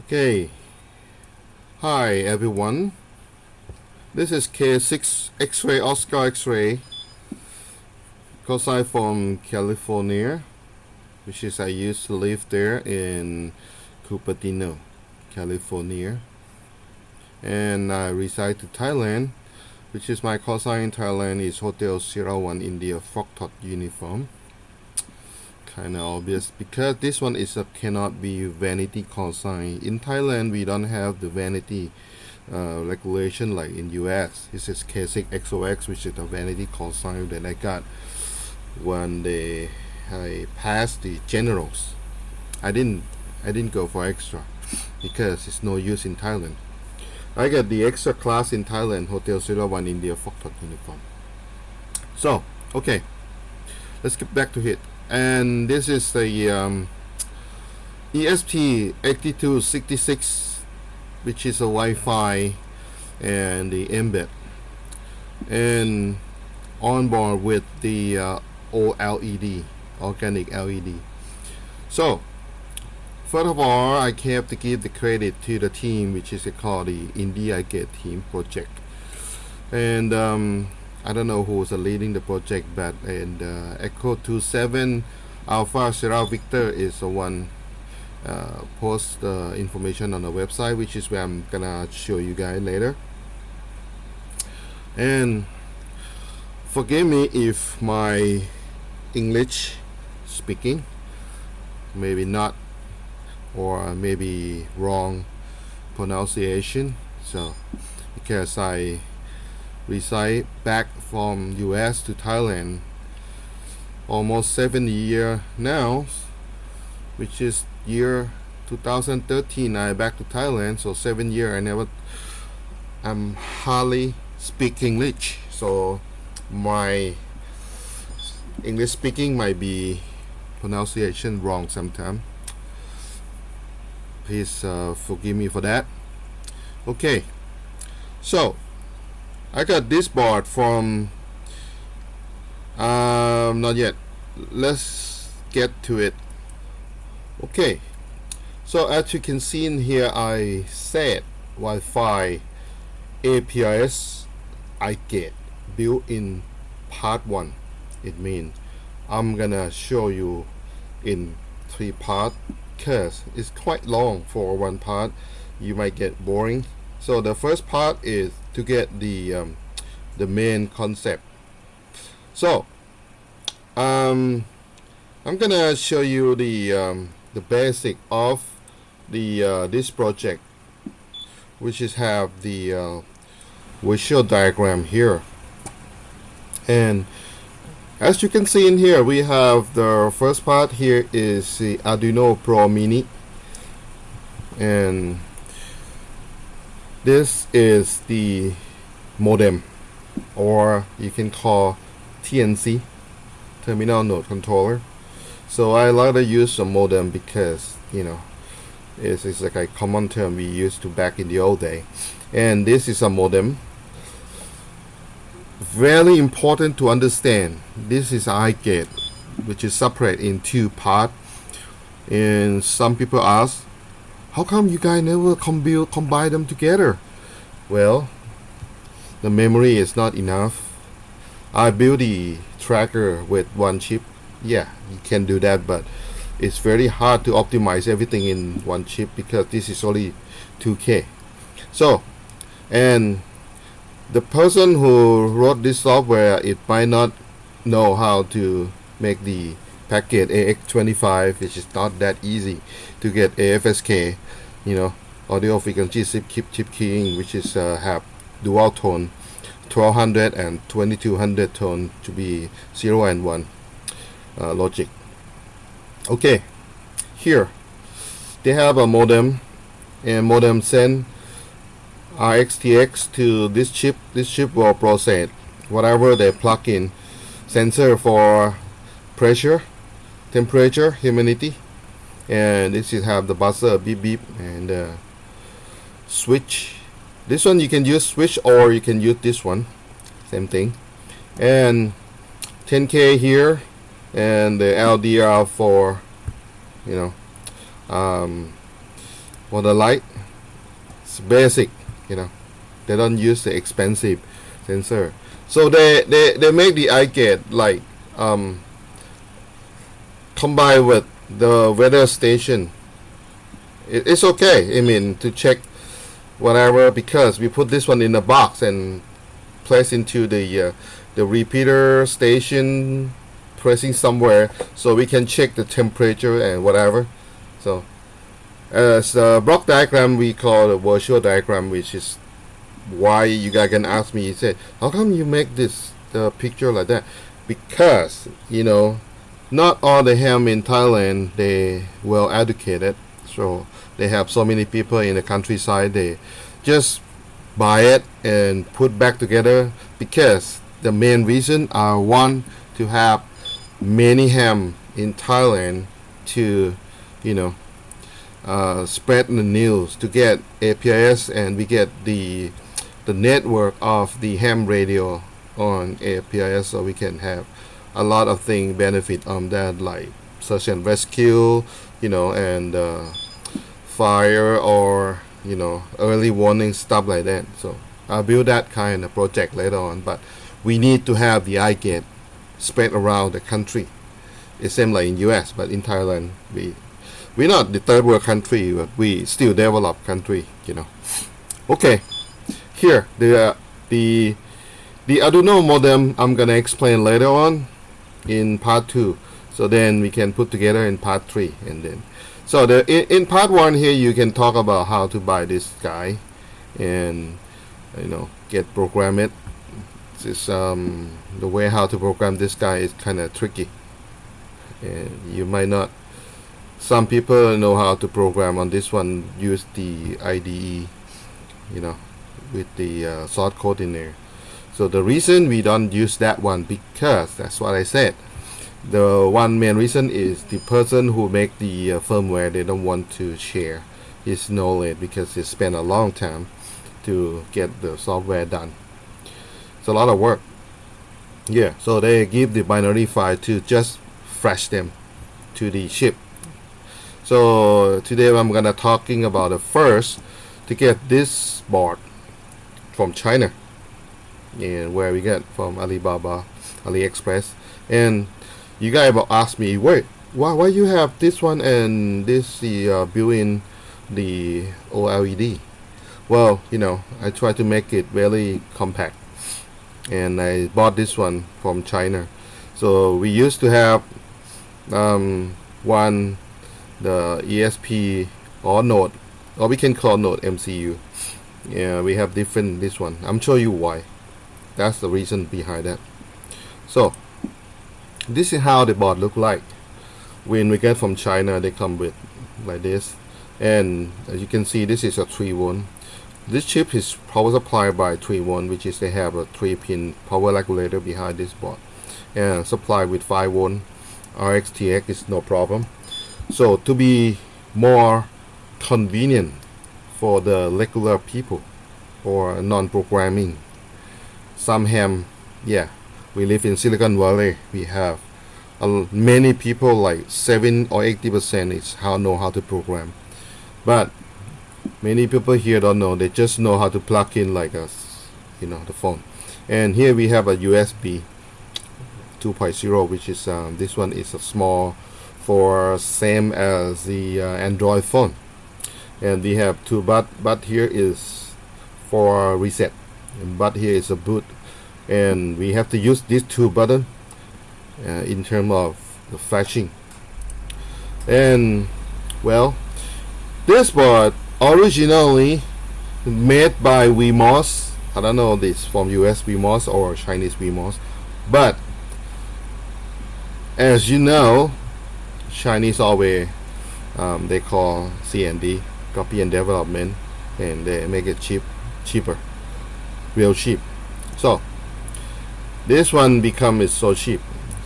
Okay. Hi everyone. This is K6 X-ray Oscar X-ray. I'm from California, which is I used to live there in Cupertino, California. And I reside to Thailand, which is my call sign in Thailand is Hotel Sierra One India Foxtrot uniform kind of obvious because this one is a cannot be vanity call sign in Thailand we don't have the vanity uh, regulation like in US this is K6 XOX which is a vanity call sign that I got when they I passed the generals. I didn't I didn't go for extra because it's no use in Thailand. I got the extra class in Thailand Hotel 01 India Foxtrot uniform. So okay. Let's get back to it and this is the um, ESP8266 which is a Wi-Fi and the embed and on board with the uh, OLED organic LED so first of all I have to give the credit to the team which is called the Indie iGate team project. And um, I don't know who's leading the project but and Echo 27 Alpha Sierra Victor is the one uh, post the information on the website which is where I'm gonna show you guys later. And forgive me if my English speaking maybe not or maybe wrong pronunciation. So because I reside back from US to Thailand. Almost seven year now which is year 2013 I back to Thailand. So seven year I never I'm hardly speak English. So my English speaking might be pronunciation wrong sometime. Please uh, forgive me for that. Okay. So I got this board from um, not yet. Let's get to it. Okay. So as you can see in here I said Wi-Fi APRS I get built in part 1 it means I'm gonna show you in three part because it's quite long for one part. You might get boring so the first part is to get the um, the main concept. So um, I'm gonna show you the um, the basic of the uh, this project which is have the uh, visual diagram here. And as you can see in here we have the first part here is the Arduino Pro Mini. And this is the modem or you can call TNC terminal node controller. So I like to use a modem because you know it's, it's like a common term we used to back in the old day. And this is a modem. Very important to understand this is iGate which is separate in two parts and some people ask how come you guys never combine, combine them together? Well, the memory is not enough. I built the tracker with one chip. Yeah, you can do that, but it's very hard to optimize everything in one chip because this is only 2K. So, and the person who wrote this software, it might not know how to make the packet AX25 which is not that easy to get AFSK you know audio frequency chip, chip, chip keying which is uh, have dual tone 1200 and 2200 tone to be 0 and 1 uh, logic. Okay here they have a modem and modem send RxTX to this chip. This chip will process whatever they plug in sensor for pressure temperature humidity and this is have the buzzer beep beep and uh, switch. This one you can use switch or you can use this one same thing. And 10k here and the LDR for you know um, for the light it's basic you know. They don't use the expensive sensor. So they they, they make the iGate like um, combined with the weather station. It, it's okay I mean to check whatever because we put this one in a box and place into the uh, the repeater station pressing somewhere so we can check the temperature and whatever. So as a block diagram we call a virtual diagram which is why you guys can ask me you say how come you make this the picture like that? Because you know not all the ham in Thailand they well educated so they have so many people in the countryside they just buy it and put back together because the main reason are one to have many ham in Thailand to you know uh, spread the news to get APRS and we get the the network of the ham radio on APRS so we can have a lot of thing benefit on that like search and rescue you know and uh, fire or you know early warning stuff like that. So I'll build that kind of project later on but we need to have the iGate spread around the country. It's same like in US but in Thailand we we're not the third world country but we still developed country you know. Okay here the uh, the the Arduino modem I'm gonna explain later on in part 2 so then we can put together in part 3 and then. So the in, in part 1 here you can talk about how to buy this guy and you know get program it this um, the way how to program this guy is kind of tricky. And you might not some people know how to program. On this one use the IDE you know with the uh, source code in there so the reason we don't use that one because that's what I said the one main reason is the person who make the uh, firmware they don't want to share his knowledge because he spent a long time to get the software done. It's a lot of work. Yeah so they give the binary file to just flash them to the chip so today I'm gonna talking about the first to get this board from China and where we get from Alibaba AliExpress. And you guys will ask me wait why why you have this one and this the uh, built-in the OLED well you know I try to make it very compact. And I bought this one from China. So we used to have um, one the ESP or node or we can call node MCU yeah we have different this one. I'm show you why that's the reason behind that. So this is how the board look like when we get from China they come with like this. And as you can see this is a 3 volt this chip is power supplied by 3 volt which is they have a 3 pin power regulator behind this board and supply with 5 volt RxTX is no problem. So to be more convenient for the regular people or non-programming some ham yeah we live in Silicon Valley we have uh, many people like 7 or 80 percent is how know how to program. But many people here don't know they just know how to plug in like us you know the phone. And here we have a USB 2.0 which is um, this one is a small for same as the uh, Android phone. And we have two but but here is for reset but here is a boot. And we have to use these two button uh, in terms of the flashing. And well this board originally made by WeMOS. I don't know this from US WeMOS or Chinese WeMOS but as you know Chinese always um, they call CND copy and development and they make it cheap cheaper real cheap so this one become is so cheap.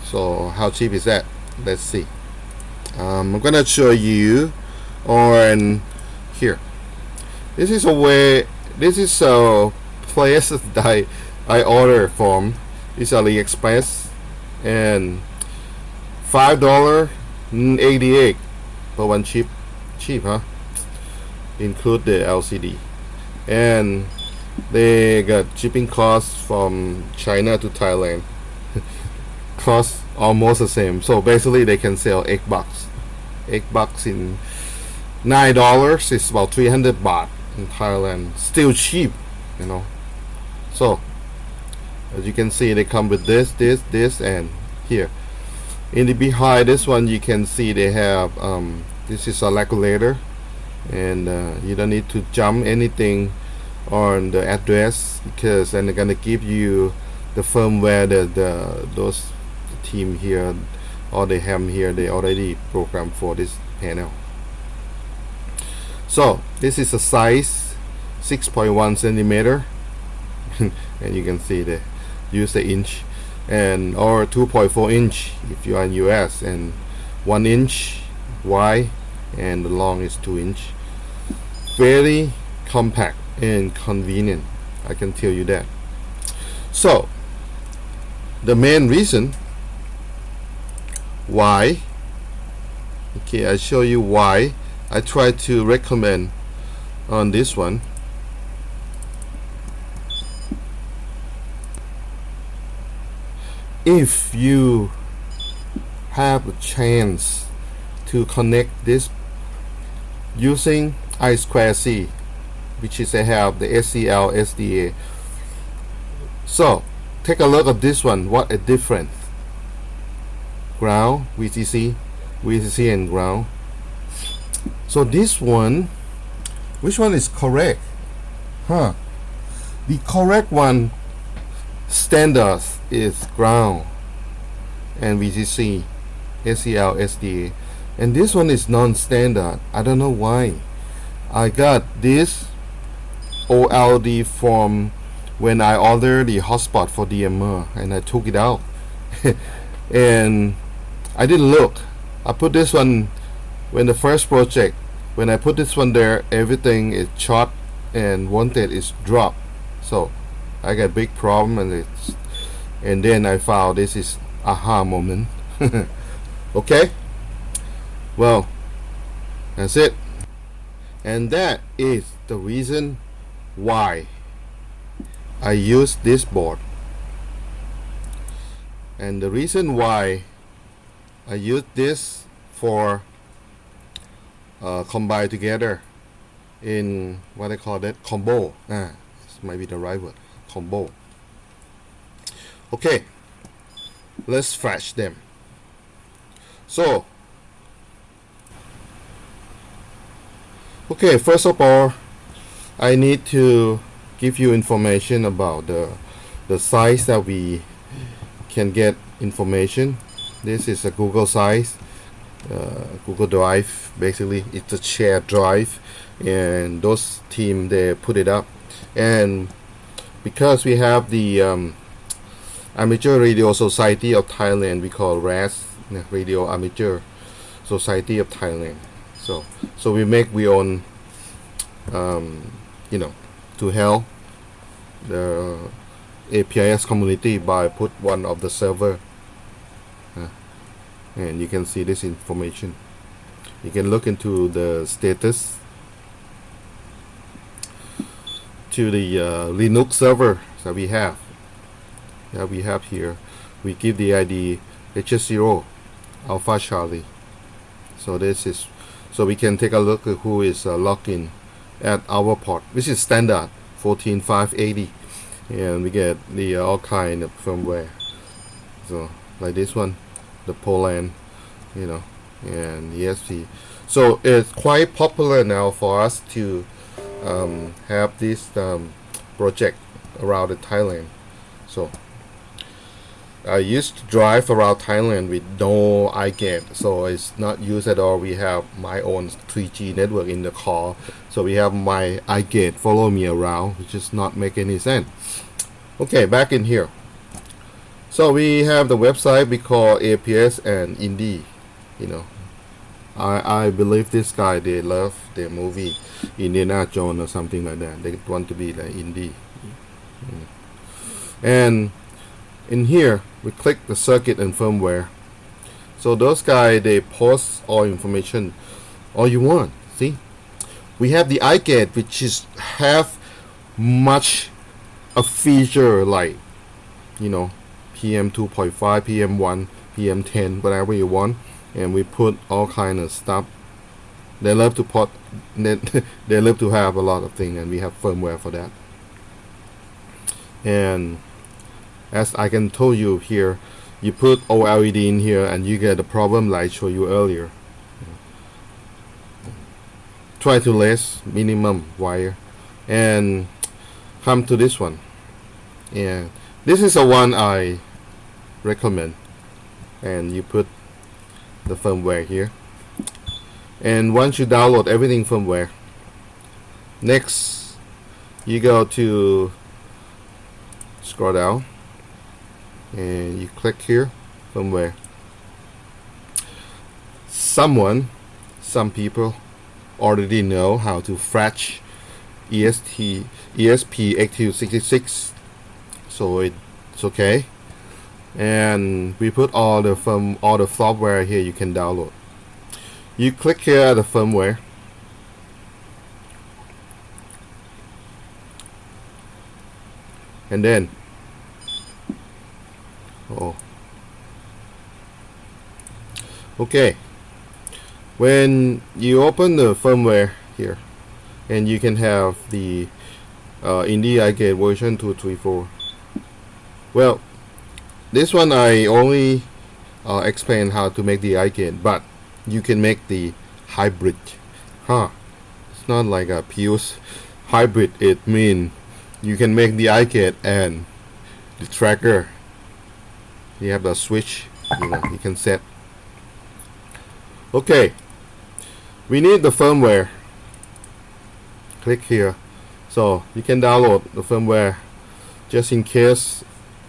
So how cheap is that? Let's see. Um, I'm gonna show you on here. This is a way this is a place that I, I order from. It's AliExpress and five dollar 88 for one cheap cheap huh? Include the LCD and they got shipping costs from China to Thailand. Cost almost the same. So basically they can sell 8 bucks 8 bucks in 9 dollars is about 300 baht in Thailand. Still cheap you know. So as you can see they come with this this this and here. In the behind this one you can see they have um, this is a regulator and uh, you don't need to jump anything on the address because then they're gonna give you the firmware that the those team here or they have here they already programmed for this panel. So this is a size 6.1 centimeter. And you can see the use the inch and or 2.4 inch if you are in US and 1 inch wide and the long is 2 inch. Very compact and convenient I can tell you that. So the main reason why okay I show you why I try to recommend on this one. If you have a chance to connect this using I2C which is they have the SCL SDA so take a look at this one. What a difference ground VCC VCC and ground. So this one which one is correct? Huh. The correct one standard is ground and VCC SCL SDA and this one is non-standard. I don't know why. I got this OLED from when I ordered the hotspot for DMR and I took it out. And I didn't look. I put this one when the first project when I put this one there everything is shot and wanted is dropped. So I got big problem and it's and then I found this is aha moment. Okay? Well that's it. And that is the reason why I use this board? And the reason why I use this for uh, combine together in what I call that combo. Ah, this might be the right word. Combo. Okay let's flash them. So okay first of all I need to give you information about the the size that we can get information. This is a Google size uh, Google Drive. Basically it's a shared drive and those team they put it up. And because we have the um, Amateur Radio Society of Thailand we call RAS Radio Amateur Society of Thailand. So so we make we own um, you know to help the APRS community by put one of the server uh, and you can see this information. You can look into the status to the uh, Linux server that we have that we have here. We give the ID HS0 Alpha Charlie. So this is so we can take a look at who is uh, logged in at our port which is standard 14580 and we get the uh, all kind of firmware. So like this one the Poland you know and ESP so it's quite popular now for us to um, have this um, project around the Thailand. So I used to drive around Thailand with no iGate so it's not used at all. We have my own 3G network in the car so we have my iGate follow me around which does not make any sense. Okay back in here. So we have the website we call APS and Indie you know. I, I believe this guy they love their movie Indiana Jones or something like that. They want to be like indie. Mm. and in here we click the circuit and firmware. So those guys they post all information all you want see? We have the iGate which is have much a feature like you know PM 2.5 PM 1 PM 10 whatever you want. And we put all kind of stuff. They love to put they, they love to have a lot of things and we have firmware for that. And as I can tell you here you put OLED in here and you get the problem like I showed you earlier. Try to less minimum wire and come to this one. And this is the one I recommend. And you put the firmware here. And once you download everything firmware next you go to scroll down and you click here firmware someone some people already know how to fetch EST ESP8266 so it's okay. And we put all the firm all the software here you can download. You click here the firmware. And then oh okay. When you open the firmware here and you can have the uh, Indie iGate version 234 well this one I only uh, explain how to make the iGate but you can make the hybrid. Huh. It's not like a pure hybrid. It means you can make the iGate and the tracker you have the switch you know you can set. Okay. We need the firmware. Click here. So you can download the firmware just in case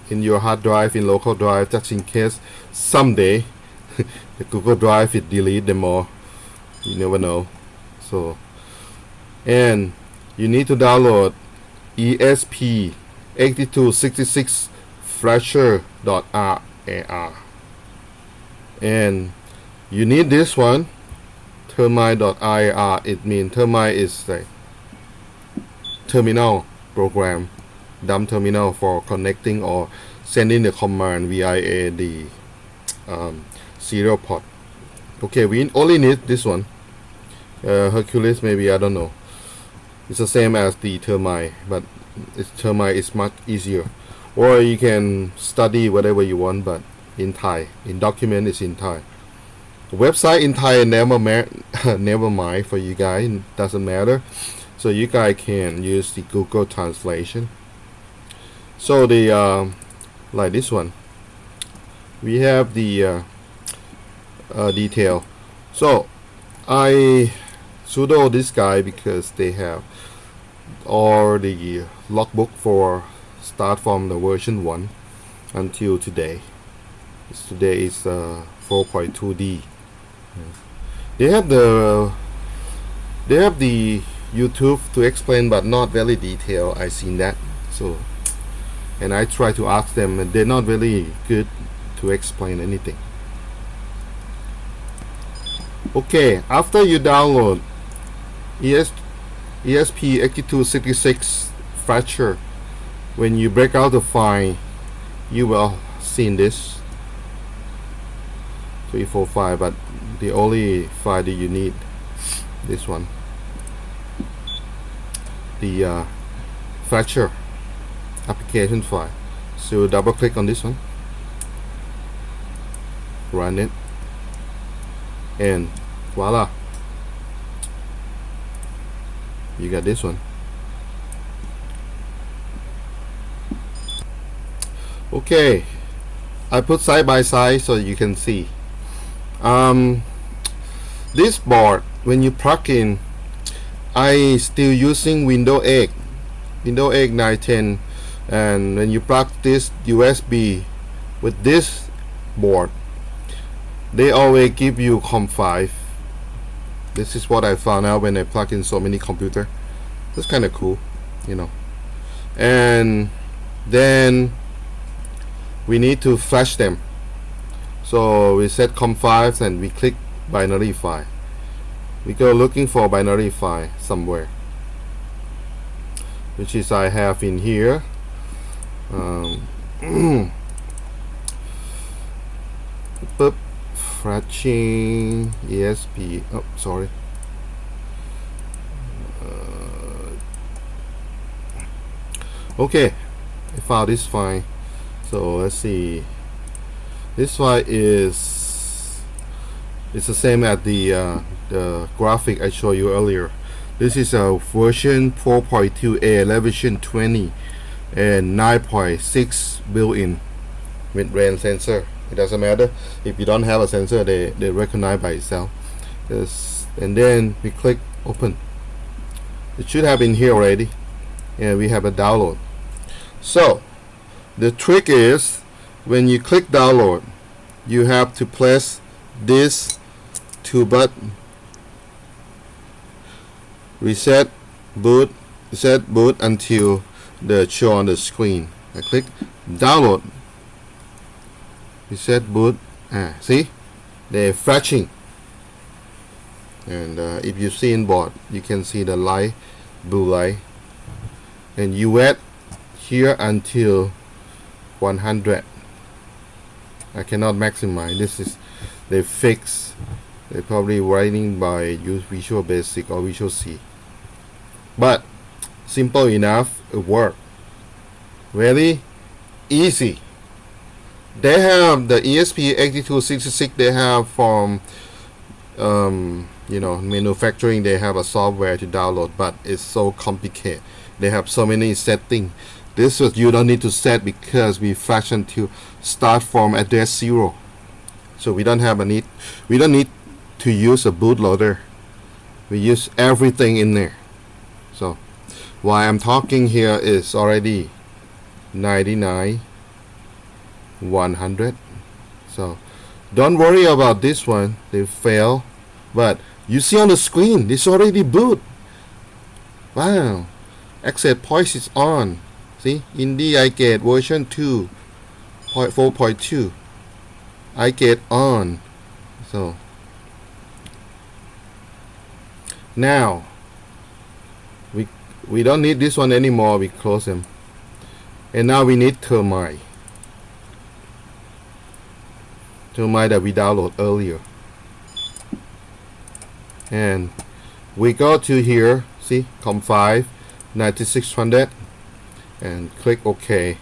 in your hard drive in local drive just in case someday the Google Drive it delete them all. You never know. So and you need to download ESP 8266 flasher.rar and you need this one termite.ir it means termite is the terminal program dumb terminal for connecting or sending the command via the um, serial port. Okay we only need this one. Uh, Hercules maybe I don't know. It's the same as the termite but it's termite is much easier or you can study whatever you want but in Thai in document is in Thai. Website in Thai never never mind for you guys doesn't matter. So you guys can use the Google translation. So the uh, like this one. We have the uh, uh, detail. So I sudo this guy because they have all the logbook for start from the version 1 until today. Today is uh, 4.2d they have the they have the YouTube to explain but not very detailed I seen that. So and I try to ask them and they're not really good to explain anything. Okay after you download ES, ESP8266 flasher when you break out the file you will see this. 345 but the only file that you need this one. The uh, flasher application file so double click on this one. Run it. And voila. You got this one okay. I put side by side so you can see. Um, this board when you plug in I still using Windows 8 Windows 8 910 and when you plug this USB with this board they always give you COM5 this is what I found out when I plug in so many computer. That's kind of cool you know. And then we need to flash them. So we set COM5 and we click binary file. We go looking for binary file somewhere which is I have in here. Um, boop. Fetching. ESP oh sorry. Uh, okay. I found this file so let's see. This one is it's the same as the uh, the graphic I showed you earlier. This is a version 4.2a elevation 20 and 9.6 built-in mid-range sensor. It doesn't matter. If you don't have a sensor they, they recognize by itself. Yes. and then we click open. It should have been here already. And we have a download. So the trick is when you click download you have to press this two button. Reset boot reset boot until the show on the screen. I click download. Reset boot. Ah, see? They're flashing. And uh, if you see in board you can see the light blue light. And you wait here until 100 I cannot maximize. This is they fix they're probably writing by use Visual Basic or Visual C. But simple enough it work. Very easy. They have the ESP8266 they have from um, you know manufacturing they have a software to download but it's so complicated. They have so many settings this was you don't need to set because we fashion to start from address zero. So we don't have a need we don't need to use a bootloader. We use everything in there. So why I'm talking here is already 99 100 so don't worry about this one. They fail. But you see on the screen it's already boot. Wow. Access point is on see? Indie iGate version 2.4.2 iGate on. So now we we don't need this one anymore. We close them. And now we need termite. Termite that we download earlier. And we go to here. See com5 9600 and click OK.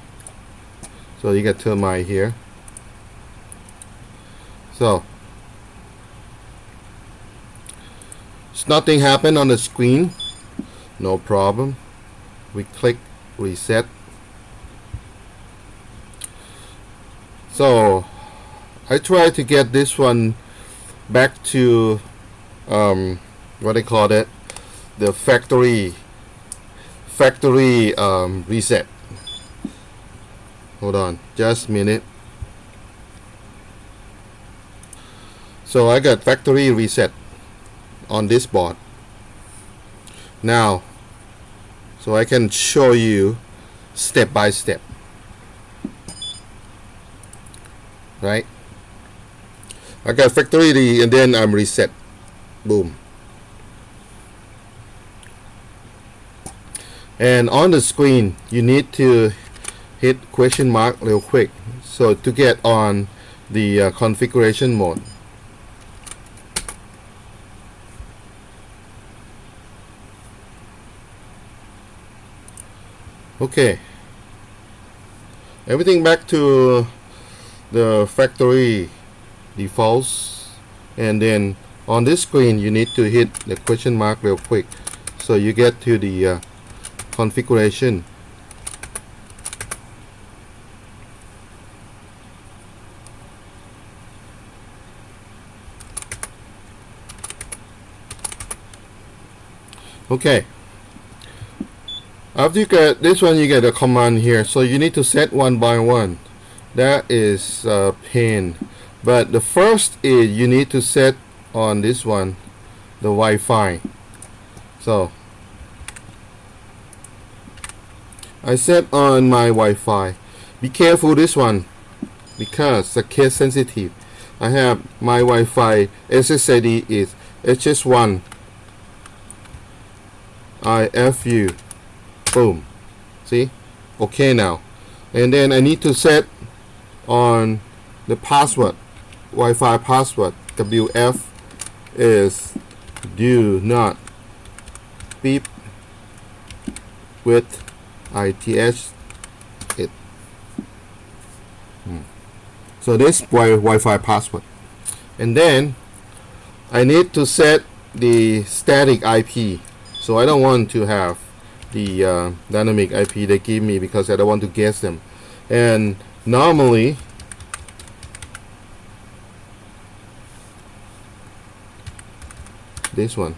So you get termite here. So nothing happened on the screen. No problem. We click reset. So I try to get this one back to um, what they call it? The factory factory um, reset. Hold on just a minute. So I got factory reset on this board. Now so I can show you step by step. Right? I got factory and then I'm reset. Boom and on the screen you need to hit question mark real quick so to get on the uh, configuration mode. Okay. Everything back to the factory defaults and then on this screen you need to hit the question mark real quick so you get to the uh, configuration. Okay. After you get this one you get a command here. So you need to set one by one. That is uh, a pain but the first is you need to set on this one the Wi-Fi. So I set on my Wi-Fi. Be careful this one because the case sensitive. I have my Wi-Fi. SSID is HS1 IFU boom. See? Okay now. And then I need to set on the password. Wi-Fi password. WF is do not beep with ITH it. Hmm. so this wi Wi-Fi password. And then I need to set the static IP so I don't want to have the uh, dynamic IP they give me because I don't want to guess them. And normally this one.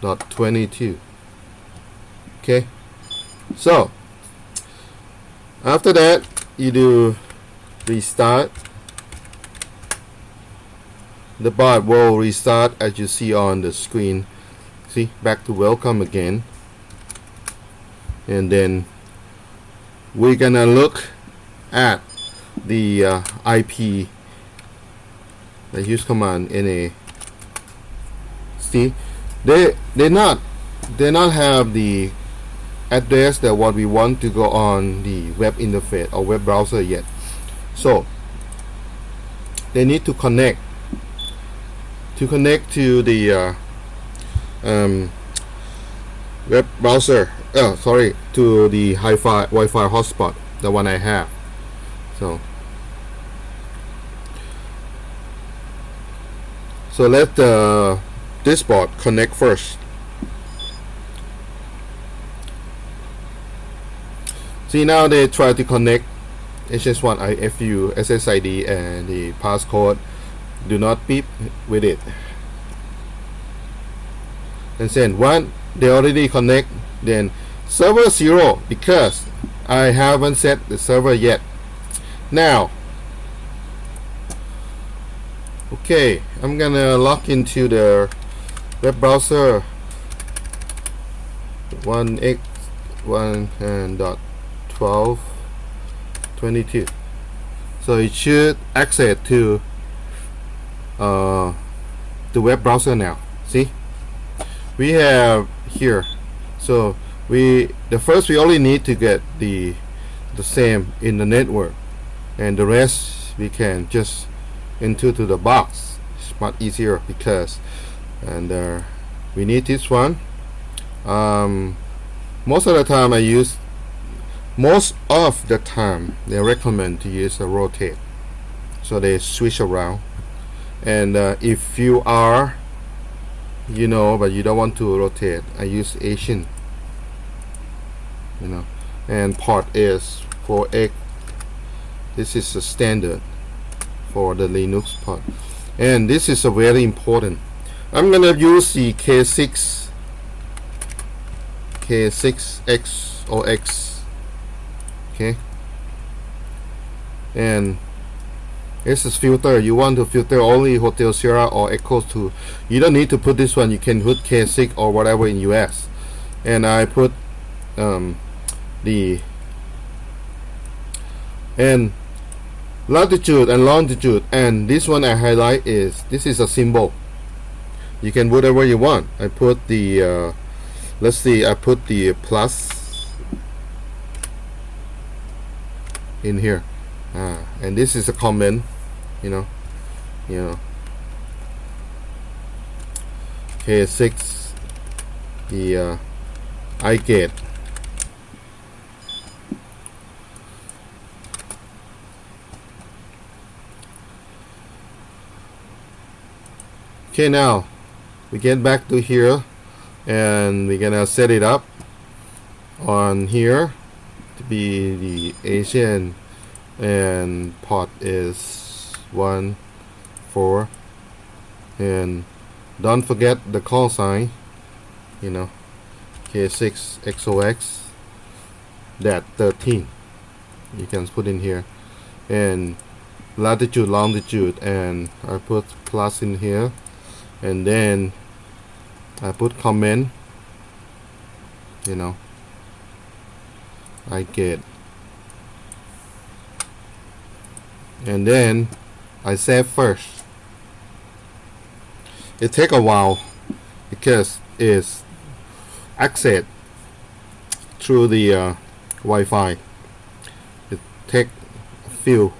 Dot 22 okay? So after that you do restart. The bot will restart as you see on the screen. See back to welcome again. And then we're gonna look at the uh, IP the use command NA see? They they not they not have the address that what we want to go on the web interface or web browser yet. So they need to connect to connect to the uh, um, web browser oh sorry to the hi-fi Wi-Fi hotspot the one I have. So so let the this board connect first see now they try to connect HS1 IFU SSID and the passcode. Do not beep with it. And then one they already connect then server 0 because I haven't set the server yet. Now okay I'm gonna log into the web browser. 1x 1 and dot 12 22 so it should access to uh, the web browser now. See? We have here. So we the first we only need to get the the same in the network. And the rest we can just into to the box. It's much easier because and uh, we need this one. Um, most of the time I use most of the time they recommend to use a rotate. So they switch around. And uh, if you are you know but you don't want to rotate I use Asian. You know and port is for X this is a standard for the Linux port and this is a very important. I'm gonna use the K6 K6X or X okay. And this is filter. You want to filter only Hotel Sierra or Echo 2 you don't need to put this one. You can put K6 or whatever in US and I put um, the and latitude and longitude. And this one I highlight is this is a symbol. You can whatever you want. I put the uh, let's see. I put the plus in here. Ah, and this is a comment you know you know. Okay 6 the uh, iGate. Okay now we get back to here and we're gonna set it up on here be the Asian and pot is one four and don't forget the call sign you know K6 XOX that 13 you can put in here and latitude longitude and I put plus in here and then I put comment you know iGate and then I save first. It take a while because it's access through the uh, Wi-Fi. It take a few.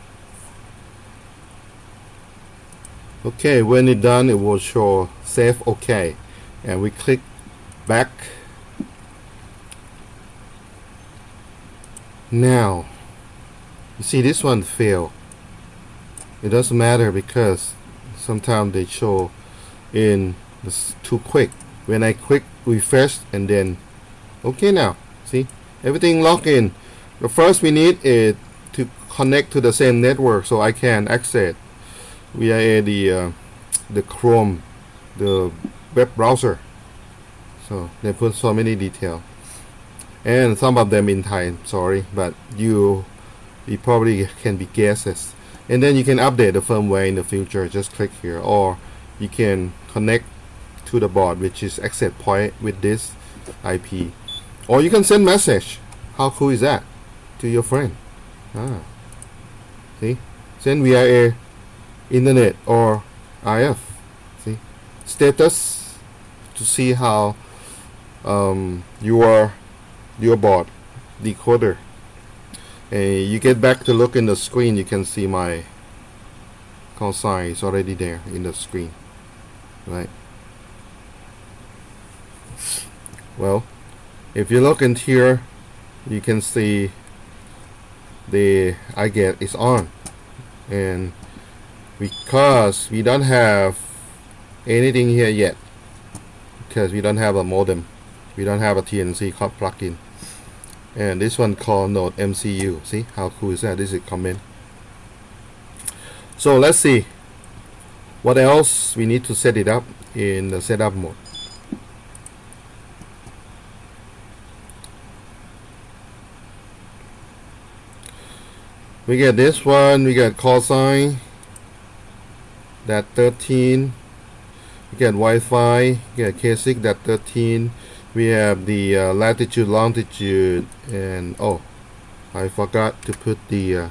Okay, when it done, it will show save OK, and we click back. Now, you see this one fail. It doesn't matter because sometimes they show in this too quick. When I click refresh and then okay now see everything logged in the first we need is to connect to the same network so I can access via the uh, the Chrome the web browser so they put so many detail and some of them in Thai sorry but you you probably can be guesses. And then you can update the firmware in the future just click here. Or you can connect to the board which is access point with this IP or you can send message. How cool is that? To your friend. Ah. See? Send via internet or RF see? Status to see how um, your your board decoder. And you get back to look in the screen you can see my call sign is already there in the screen right? Well if you look in here you can see the iGate is on. And because we don't have anything here yet because we don't have a modem we don't have a TNC plugin and this one called NodeMCU see how cool is that? This is comment. So let's see. What else? We need to set it up in the setup mode. We get this one. We get call sign. That 13 we get Wi-Fi. We get K6 that 13 we have the uh, latitude longitude and oh I forgot to put the uh,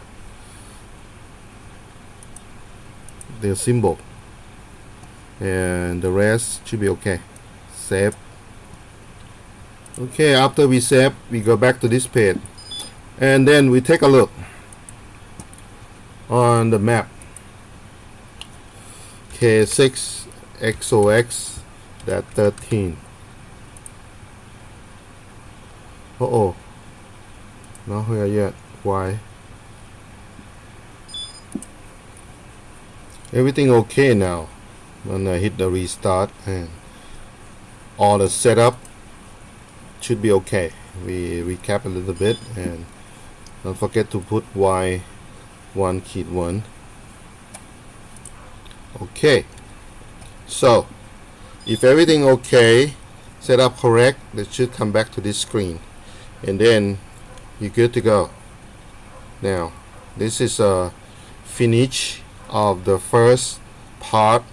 the symbol. And the rest should be okay. Save. Okay after we save we go back to this page. And then we take a look on the map. K6 XOX that 13 oh not here yet. Why? Everything okay now. When I hit the restart and all the setup should be okay. We recap a little bit and don't forget to put Y one key one. Okay. So if everything okay set up correct it should come back to this screen and then you're good to go. Now this is a finish of the first part.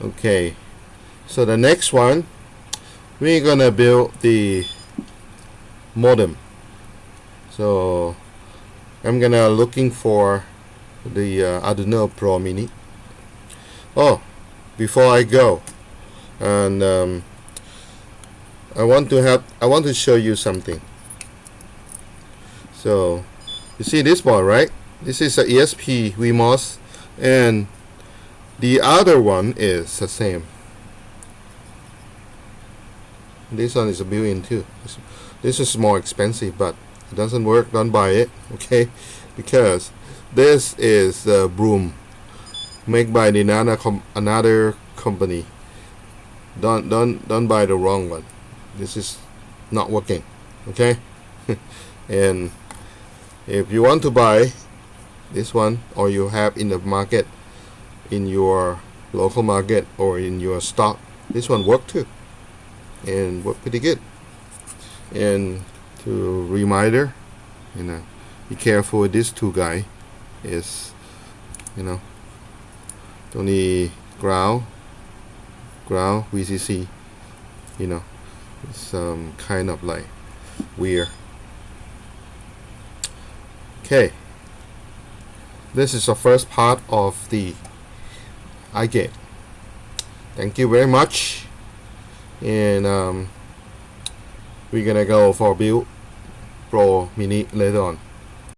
Okay. So the next one we're gonna build the modem. So I'm gonna looking for the uh, Arduino Pro Mini. Oh before I go and um, I want to have I want to show you something. So you see this board right? This is a ESP Wemos and the other one is the same. This one is a built-in too. This is more expensive but it doesn't work. Don't buy it okay? Because this is a broom made by the another, com another company. Don't don't don't buy the wrong one this is not working okay? And if you want to buy this one or you have in the market in your local market or in your stock this one work too and work pretty good. And to reminder you know be careful with this two guy is you know only ground ground VCC you know um, kind of like weird. Okay. This is the first part of the iGate thank you very much. And um, we're gonna go for build pro mini later on